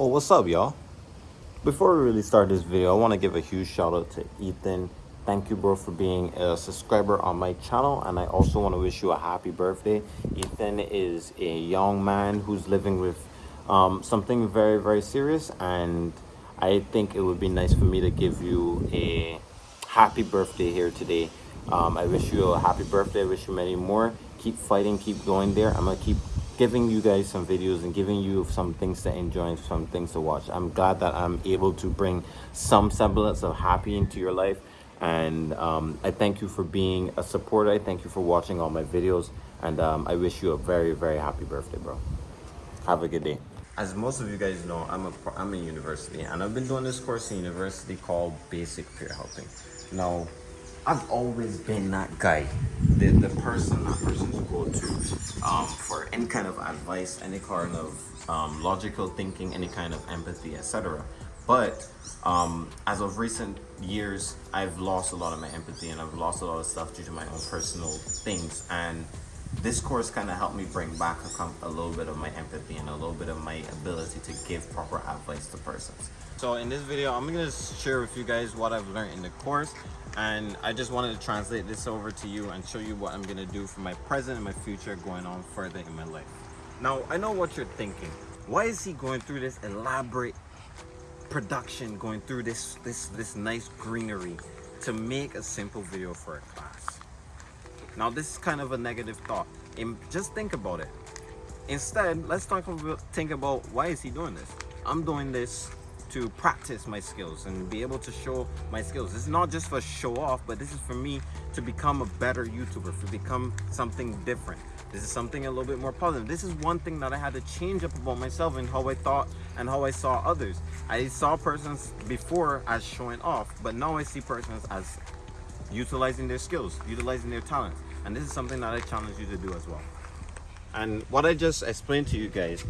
Oh, what's up, y'all? Before we really start this video, I want to give a huge shout out to Ethan. Thank you, bro, for being a subscriber on my channel. And I also want to wish you a happy birthday. Ethan is a young man who's living with um, something very, very serious. And I think it would be nice for me to give you a happy birthday here today. Um, I wish you a happy birthday. I wish you many more. Keep fighting, keep going there. I'm going to keep giving you guys some videos and giving you some things to enjoy and some things to watch. I'm glad that I'm able to bring some semblance of happy into your life. And um, I thank you for being a supporter. I thank you for watching all my videos. And um, I wish you a very, very happy birthday, bro. Have a good day. As most of you guys know, I'm a, I'm in university and I've been doing this course in university called Basic Peer Helping. Now, I've always been that guy, the, the person, that person to go to um, for any kind of advice, any kind of um, logical thinking, any kind of empathy, etc. But um, as of recent years, I've lost a lot of my empathy and I've lost a lot of stuff due to my own personal things. And this course kind of helped me bring back a, a, little bit of my empathy and a little bit of my ability to give proper advice to persons. So in this video, I'm to share with you guys what I've learned in the course and I just wanted to translate this over to you and show you what I'm to do for my present and my future going on further in my life. Now, I know what you're thinking. Why is he going through this elaborate production, going through this, this, this nice greenery to make a simple video for a class? Now, this is kind of a negative thought. And just think about it. Instead, let's talk about, think about why is he doing this? I'm doing this to practice my skills and be able to show my skills. It's not just for show off, but this is for me to become a better YouTuber, to become something different. This is something a little bit more positive. This is one thing that I had to change up about myself and how I thought and how I saw others. I saw persons before as showing off, but now I see persons as utilizing their skills, utilizing their talents. And this is something that I challenge you to do as well. And what I just explained to you guys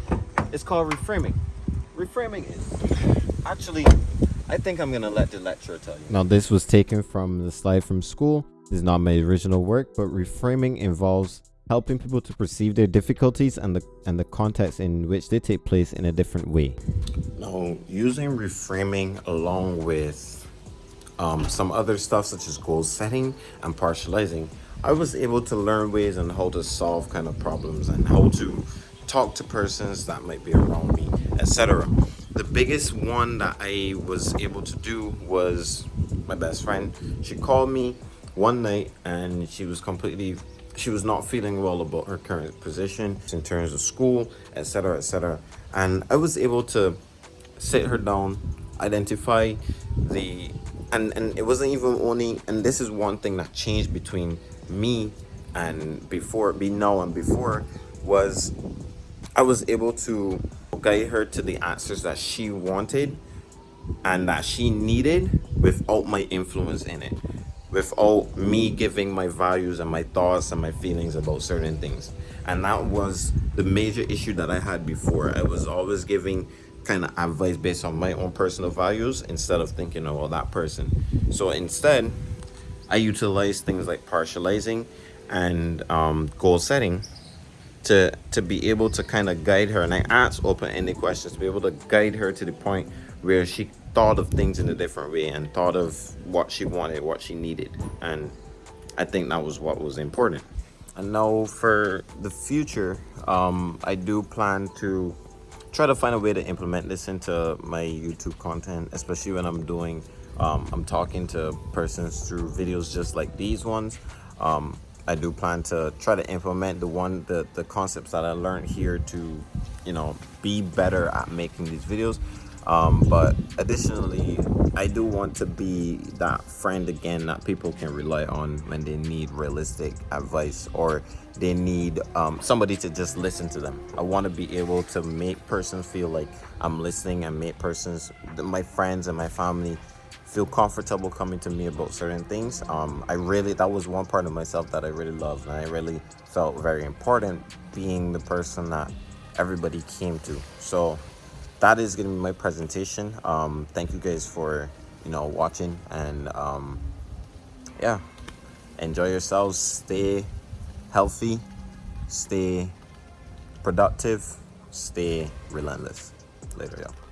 is called reframing. Reframing is Actually, I think I'm gonna let the lecturer tell you. Now this was taken from the slide from school. This is not my original work, but reframing involves helping people to perceive their difficulties and the and the context in which they take place in a different way. Now, using reframing along with um, some other stuff such as goal setting and partializing, I was able to learn ways on how to solve kind of problems and how to talk to persons that might be around me, etc the biggest one that I was able to do was my best friend. She called me one night and she was completely she was not feeling well about her current position in terms of school etc etc and i was able to sit her down identify the and and it wasn't even only and this is one thing that changed between me and before be now and before was i was able to guide her to the answers that she wanted and that she needed without my influence in it without me giving my values and my thoughts and my feelings about certain things. And that was the major issue that i had before. I was always giving kind of advice based on my own personal values instead of thinking oh well, that person. So instead i utilize things like partializing and um, goal setting to to be able to kind of guide her and i asked open-ended questions to be able to guide her to the point where she thought of things in a different way and thought of what she wanted what she needed and i think that was what was important. And now for the future um, i do plan to try to find a way to implement this into my youtube content especially when i'm doing um, i'm talking to persons through videos just like these ones. Um, I do plan to try to implement the one the the concepts that I learned here to you know be better at making these videos. Um, but additionally I do want to be that friend again that people can rely on when they need realistic advice or they need um, somebody to just listen to them. I want to be able to make persons feel like I'm listening and make persons my friends and my family feel comfortable coming to me about certain things. Um, I really, that was one part of myself that I really loved and I really felt very important being the person that everybody came to. So that is to be my presentation. Um, thank you guys for, you know, watching and um, yeah, enjoy yourselves. Stay healthy, stay productive, stay relentless. Later, y'all.